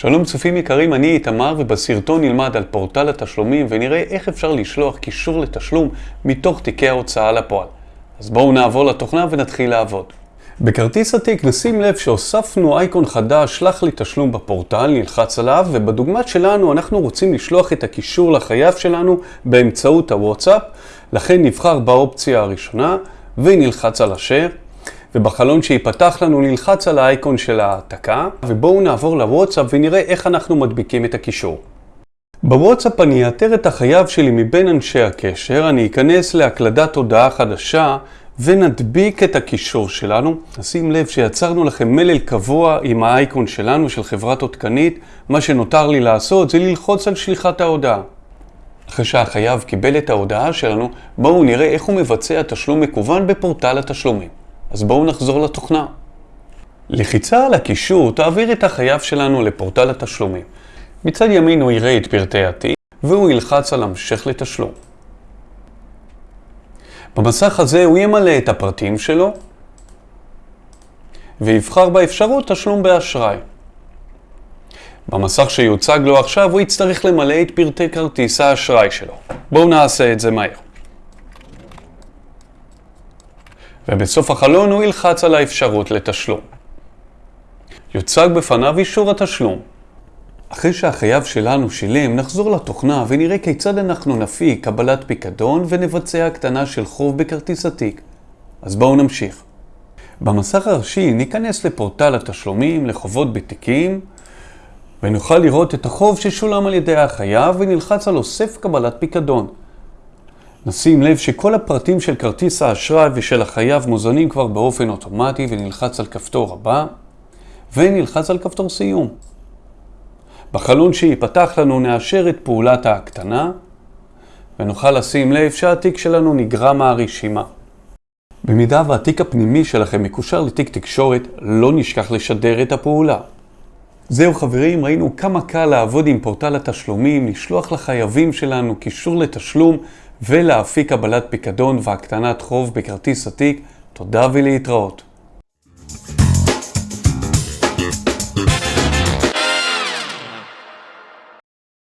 שלום צופים יקרים, אני איתמר ובסרטון נלמד על פורטל התשלומים ונראה איך אפשר לשלוח קישור לתשלום מתוך תיקי ההוצאה לפועל. אז בואו נעבור לתוכנה ונתחיל לעבוד. בכרטיס התיק נשים לב שהוספנו אייקון חדש, שלח לי תשלום בפורטל, נלחץ עליו ובדוגמת שלנו אנחנו רוצים לשלוח את הקישור לחייב שלנו באמצעות הוואטסאפ, לכן נבחר באופציה הראשונה ונלחץ על השאר. ובחלון שיפתח לנו נלחץ על האייקון של ההעתקה, ובואו נעבור לוואטסאפ ונראה איך אנחנו מדביקים את הקישור. בוואטסאפ אני אאתר את החייב שלי מבין אנשי הקשר, אני אכנס להקלדת הודעה חדשה ונדביק את הקישור שלנו. נשים לב שיצרנו לכם מלל קבוע עם האייקון שלנו של חברת עודכנית, מה שנותר לי לעשות זה ללחוץ על שליחת ההודעה. אחרי שהחייב קיבל את ההודעה שלנו, בואו נראה איך הוא מבצע תשלום מקוון בפורטל התשלומים. אז בואו נחזור לתוכנה. לחיצה על הקישור תעביר את החייב שלנו לפורטל התשלומים. מצד ימין הוא יראה את פרטי התיק, והוא ילחץ על המשך לתשלום. במסך הזה הוא ימלא את הפרטים שלו, ויבחר באפשרות תשלום באשראי. במסך שיוצג לו עכשיו הוא יצטרך למלא את פרטי כרטיס האשראי שלו. בואו נעשה את זה מהר. ובסוף החלון הוא ילחץ על האפשרות לתשלום. יוצג בפניו אישור התשלום. אחרי שהחייב שלנו שילם, נחזור לתוכנה ונראה כיצד אנחנו נפיק קבלת פיקדון ונבצע הקטנה של חוב בכרטיס התיק. אז בואו נמשיך. במסך הראשי ניכנס לפורטל התשלומים לחובות בתיקים ונוכל לראות את החוב ששולם על ידי החייב ונלחץ על אוסף קבלת פיקדון. נשים לב שכל הפרטים של כרטיס האשראי ושל החייב מוזנים כבר באופן אוטומטי ונלחץ על כפתור הבא ונלחץ על כפתור סיום. בחלון שיפתח לנו נאשר את פעולת ההקטנה ונוכל לשים לב שהתיק שלנו נגרע מהרשימה. במידה והתיק הפנימי שלכם מקושר לתיק תקשורת, לא נשכח לשדר את הפעולה. זהו חברים, ראינו כמה קל לעבוד עם פורטל התשלומים, לשלוח לחייבים שלנו קישור לתשלום ולהפיק קבלת פיקדון והקטנת חוב בכרטיס עתיק. תודה ולהתראות.